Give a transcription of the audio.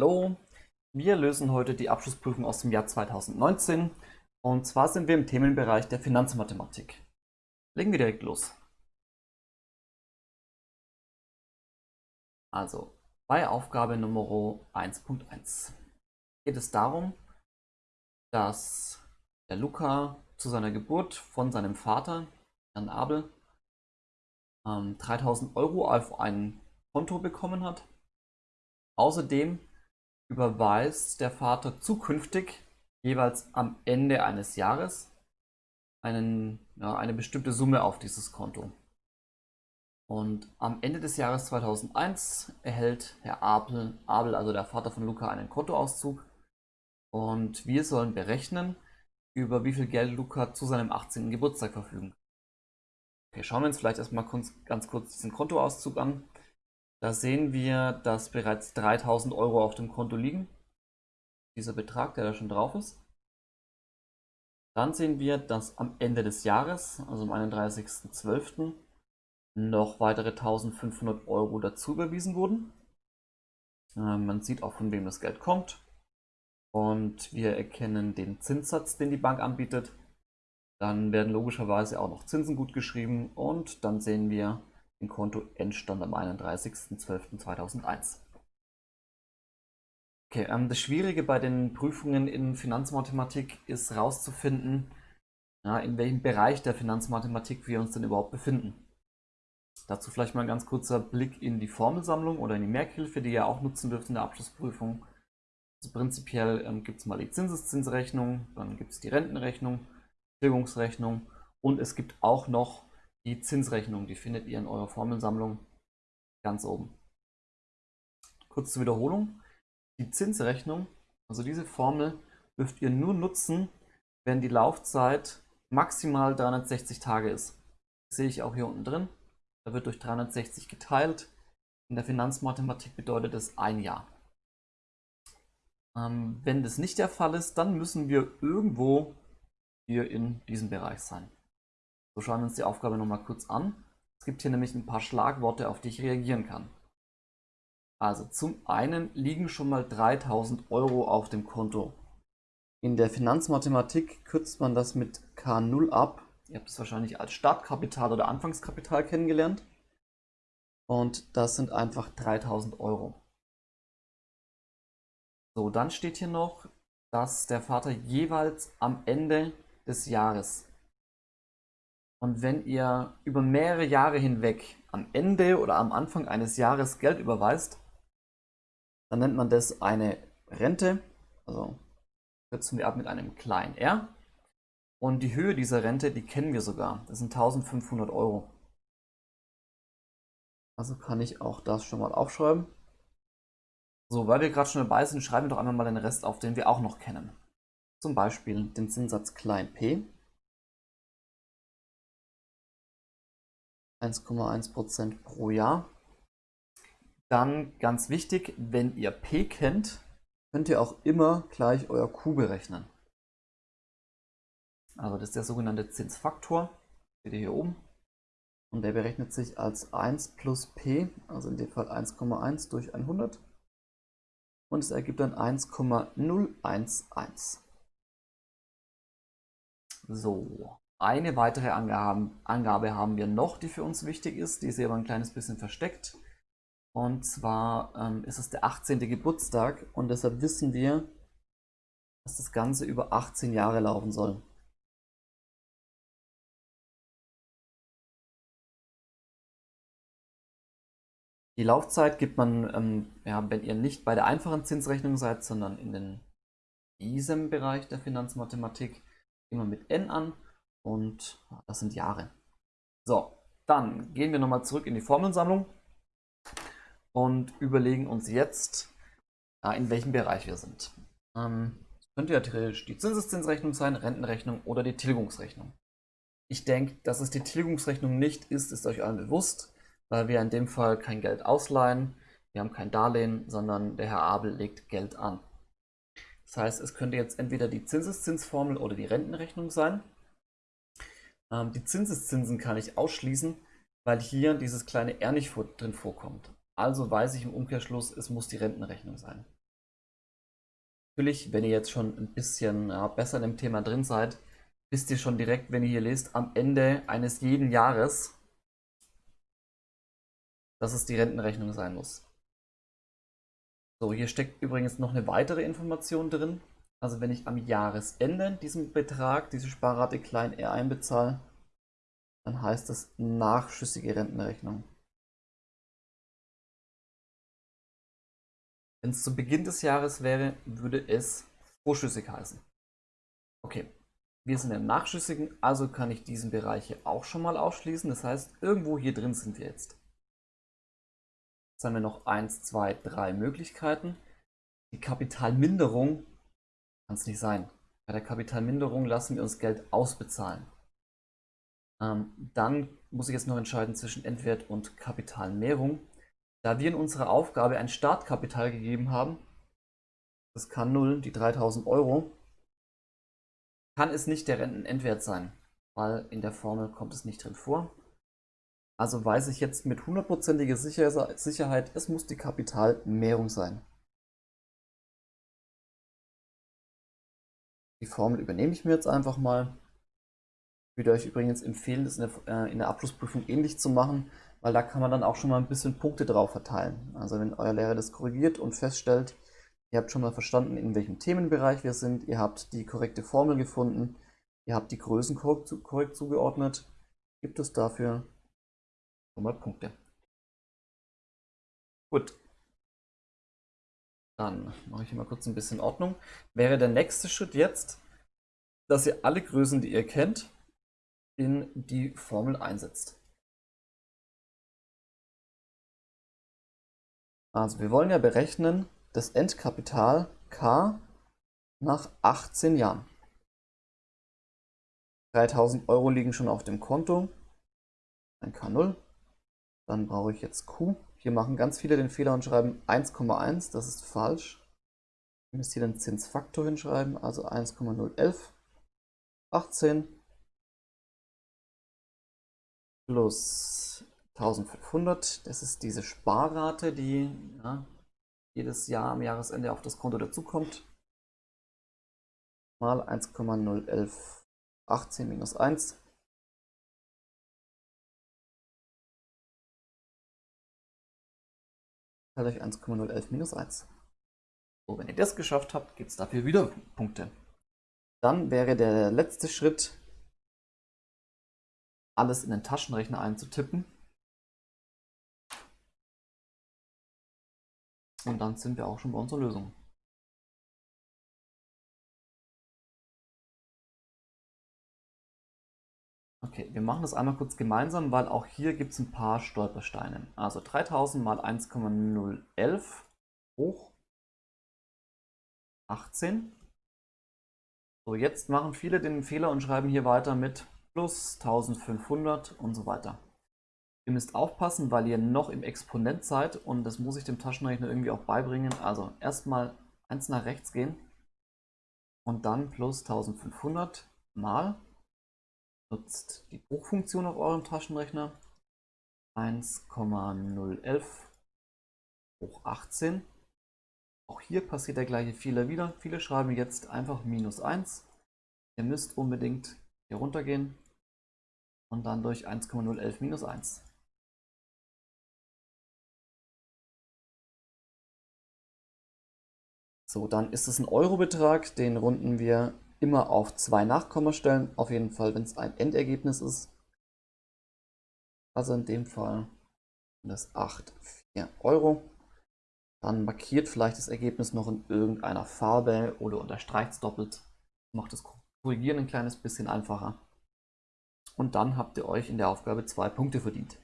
Hallo, wir lösen heute die Abschlussprüfung aus dem Jahr 2019 und zwar sind wir im Themenbereich der Finanzmathematik. Legen wir direkt los. Also, bei Aufgabe Nummer 1.1 geht es darum, dass der Luca zu seiner Geburt von seinem Vater, Herrn Abel, 3000 ähm, Euro auf ein Konto bekommen hat. Außerdem überweist der Vater zukünftig jeweils am Ende eines Jahres einen, ja, eine bestimmte Summe auf dieses Konto. Und am Ende des Jahres 2001 erhält Herr Abel, Abel, also der Vater von Luca, einen Kontoauszug. Und wir sollen berechnen, über wie viel Geld Luca zu seinem 18. Geburtstag verfügen. Okay, schauen wir uns vielleicht erstmal ganz kurz diesen Kontoauszug an. Da sehen wir, dass bereits 3000 Euro auf dem Konto liegen. Dieser Betrag, der da schon drauf ist. Dann sehen wir, dass am Ende des Jahres, also am 31.12., noch weitere 1500 Euro dazu überwiesen wurden. Äh, man sieht auch, von wem das Geld kommt. Und wir erkennen den Zinssatz, den die Bank anbietet. Dann werden logischerweise auch noch Zinsen gut geschrieben und dann sehen wir, den Kontoendstand am 31.12.2001. Okay, ähm, das Schwierige bei den Prüfungen in Finanzmathematik ist herauszufinden, ja, in welchem Bereich der Finanzmathematik wir uns denn überhaupt befinden. Dazu vielleicht mal ein ganz kurzer Blick in die Formelsammlung oder in die Merkhilfe, die ihr auch nutzen dürft in der Abschlussprüfung. Also prinzipiell ähm, gibt es mal die Zinseszinsrechnung, dann gibt es die Rentenrechnung, Tilgungsrechnung und es gibt auch noch die Zinsrechnung, die findet ihr in eurer Formelsammlung ganz oben. Kurz zur Wiederholung. Die Zinsrechnung, also diese Formel, dürft ihr nur nutzen, wenn die Laufzeit maximal 360 Tage ist. Das sehe ich auch hier unten drin. Da wird durch 360 geteilt. In der Finanzmathematik bedeutet das ein Jahr. Ähm, wenn das nicht der Fall ist, dann müssen wir irgendwo hier in diesem Bereich sein. So schauen wir uns die Aufgabe nochmal kurz an. Es gibt hier nämlich ein paar Schlagworte, auf die ich reagieren kann. Also zum einen liegen schon mal 3000 Euro auf dem Konto. In der Finanzmathematik kürzt man das mit K0 ab. Ihr habt es wahrscheinlich als Startkapital oder Anfangskapital kennengelernt. Und das sind einfach 3000 Euro. So, dann steht hier noch, dass der Vater jeweils am Ende des Jahres und wenn ihr über mehrere Jahre hinweg am Ende oder am Anfang eines Jahres Geld überweist, dann nennt man das eine Rente. Also kürzen wir ab mit einem kleinen r. Und die Höhe dieser Rente, die kennen wir sogar. Das sind 1500 Euro. Also kann ich auch das schon mal aufschreiben. So, weil wir gerade schon dabei sind, schreiben wir doch einmal mal den Rest auf, den wir auch noch kennen. Zum Beispiel den Zinssatz klein p. 1,1% pro Jahr. Dann ganz wichtig, wenn ihr P kennt, könnt ihr auch immer gleich euer Q berechnen. Also das ist der sogenannte Zinsfaktor, seht ihr hier oben. Und der berechnet sich als 1 plus P, also in dem Fall 1,1 durch 100. Und es ergibt dann 1,011. So, eine weitere Angabe haben wir noch, die für uns wichtig ist. Die ist aber ein kleines bisschen versteckt. Und zwar ähm, ist es der 18. Geburtstag und deshalb wissen wir, dass das Ganze über 18 Jahre laufen soll. Die Laufzeit gibt man, ähm, ja, wenn ihr nicht bei der einfachen Zinsrechnung seid, sondern in den, diesem Bereich der Finanzmathematik, immer mit n an und das sind Jahre. So, dann gehen wir nochmal zurück in die Formelsammlung und überlegen uns jetzt, in welchem Bereich wir sind. Ähm, könnte ja theoretisch die Zinseszinsrechnung sein, Rentenrechnung oder die Tilgungsrechnung. Ich denke, dass es die Tilgungsrechnung nicht ist, ist euch allen bewusst, weil wir in dem Fall kein Geld ausleihen, wir haben kein Darlehen, sondern der Herr Abel legt Geld an. Das heißt, es könnte jetzt entweder die Zinseszinsformel oder die Rentenrechnung sein. Ähm, die Zinseszinsen kann ich ausschließen, weil hier dieses kleine R nicht vor, drin vorkommt. Also weiß ich im Umkehrschluss, es muss die Rentenrechnung sein. Natürlich, wenn ihr jetzt schon ein bisschen ja, besser in dem Thema drin seid, wisst ihr schon direkt, wenn ihr hier lest, am Ende eines jeden Jahres, dass es die Rentenrechnung sein muss. So, hier steckt übrigens noch eine weitere Information drin. Also wenn ich am Jahresende diesen Betrag, diese Sparrate klein r einbezahle, dann heißt das nachschüssige Rentenrechnung. Wenn es zu Beginn des Jahres wäre, würde es vorschüssig heißen. Okay, wir sind im Nachschüssigen, also kann ich diesen Bereich hier auch schon mal ausschließen. Das heißt, irgendwo hier drin sind wir jetzt. Jetzt haben wir noch 1, 2, 3 Möglichkeiten. Die Kapitalminderung kann es nicht sein. Bei der Kapitalminderung lassen wir uns Geld ausbezahlen. Ähm, dann muss ich jetzt noch entscheiden zwischen Endwert und Kapitalmehrung. Da wir in unserer Aufgabe ein Startkapital gegeben haben, das kann 0, die 3000 Euro, kann es nicht der Rentenendwert sein, weil in der Formel kommt es nicht drin vor. Also weiß ich jetzt mit hundertprozentiger Sicherheit, es muss die Kapitalmehrung sein. Die Formel übernehme ich mir jetzt einfach mal. Ich würde euch übrigens empfehlen, das in der, äh, in der Abschlussprüfung ähnlich zu machen, weil da kann man dann auch schon mal ein bisschen Punkte drauf verteilen. Also wenn euer Lehrer das korrigiert und feststellt, ihr habt schon mal verstanden, in welchem Themenbereich wir sind, ihr habt die korrekte Formel gefunden, ihr habt die Größen korrekt zugeordnet, gibt es dafür schon mal Punkte. Gut. Dann mache ich hier mal kurz ein bisschen Ordnung. Wäre der nächste Schritt jetzt, dass ihr alle Größen, die ihr kennt, in die Formel einsetzt. Also wir wollen ja berechnen das Endkapital K nach 18 Jahren. 3000 Euro liegen schon auf dem Konto. Ein K0. Dann brauche ich jetzt Q. Hier machen ganz viele den Fehler und schreiben 1,1. Das ist falsch. Ich müsste hier den Zinsfaktor hinschreiben, also 1,011. 18 plus 1500. Das ist diese Sparrate, die ja, jedes Jahr am Jahresende auf das Konto dazukommt. Mal 1,011. 18 minus 1. Teilt euch 1,011 minus 1. So, wenn ihr das geschafft habt, gibt es dafür wieder Punkte. Dann wäre der letzte Schritt, alles in den Taschenrechner einzutippen. Und dann sind wir auch schon bei unserer Lösung. Okay, wir machen das einmal kurz gemeinsam, weil auch hier gibt es ein paar Stolpersteine. Also 3000 mal 1,011 hoch 18. So, jetzt machen viele den Fehler und schreiben hier weiter mit plus 1500 und so weiter. Ihr müsst aufpassen, weil ihr noch im Exponent seid und das muss ich dem Taschenrechner irgendwie auch beibringen. Also erstmal eins nach rechts gehen und dann plus 1500 mal nutzt die Bruchfunktion auf eurem Taschenrechner 1,011 hoch 18. Auch hier passiert der gleiche Fehler wieder. Viele schreiben jetzt einfach minus 1. Ihr müsst unbedingt hier runter gehen und dann durch 1,011 minus 1. So, dann ist es ein Euro-Betrag, den runden wir immer auf zwei Nachkommastellen, auf jeden Fall, wenn es ein Endergebnis ist. Also in dem Fall das 8,4 Euro. Dann markiert vielleicht das Ergebnis noch in irgendeiner Farbe oder unterstreicht es doppelt. Macht das Korrigieren ein kleines bisschen einfacher. Und dann habt ihr euch in der Aufgabe zwei Punkte verdient.